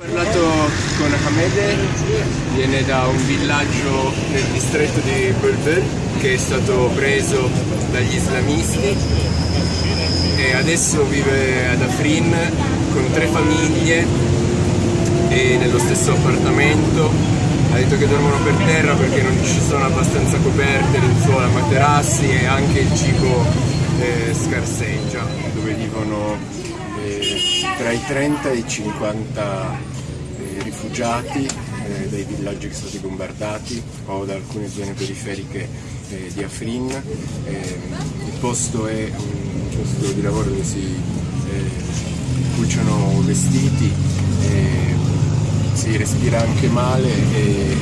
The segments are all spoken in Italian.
Ho parlato con Hamede, viene da un villaggio nel distretto di Bulbul che è stato preso dagli islamisti e adesso vive ad Afrin con tre famiglie e nello stesso appartamento. Ha detto che dormono per terra perché non ci sono abbastanza coperte, lenzuola, materassi e anche il cibo eh, scarseggia, dove vivono eh, tra i 30 e i 50 eh, rifugiati eh, dai villaggi che sono stati bombardati o da alcune zone periferiche eh, di Afrin. Ehm, il posto è un posto di lavoro dove si eh, cuciono vestiti, eh, si respira anche male e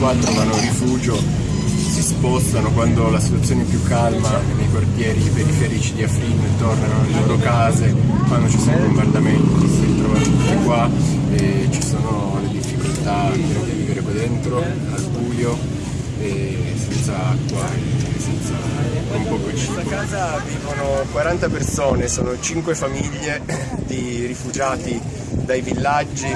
qua trovano rifugio si spostano quando la situazione è più calma nei quartieri periferici di Afrin, tornano alle loro case, quando ci sono bombardamenti si ritrovano tutti qua e ci sono le difficoltà di vivere qua dentro, al buio, e senza acqua e senza un poco cibo. In questa casa vivono 40 persone, sono 5 famiglie di rifugiati dai villaggi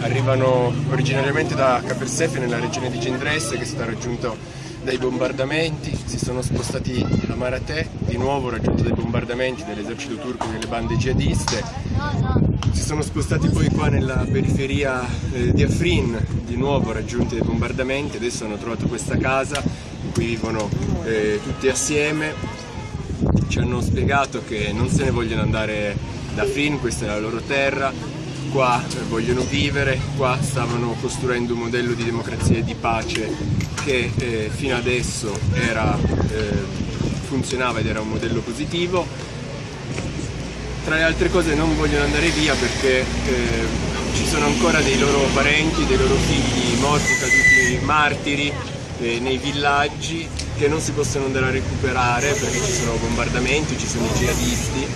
arrivano originariamente da Capersefe nella regione di Gendresse che è stato raggiunto dai bombardamenti, si sono spostati a Maratè, di nuovo raggiunto dai bombardamenti dell'esercito turco e delle bande jihadiste, si sono spostati poi qua nella periferia eh, di Afrin, di nuovo raggiunti dai bombardamenti, adesso hanno trovato questa casa in cui vivono eh, tutti assieme, ci hanno spiegato che non se ne vogliono andare da Afrin, questa è la loro terra, qua vogliono vivere, qua stavano costruendo un modello di democrazia e di pace che eh, fino adesso era, eh, funzionava ed era un modello positivo. Tra le altre cose non vogliono andare via perché eh, ci sono ancora dei loro parenti, dei loro figli morti, caduti martiri eh, nei villaggi che non si possono andare a recuperare perché ci sono bombardamenti, ci sono i jihadisti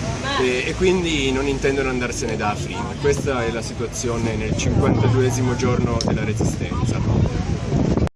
e, e quindi non intendono andarsene da Afrin. Questa è la situazione nel 52 giorno della resistenza.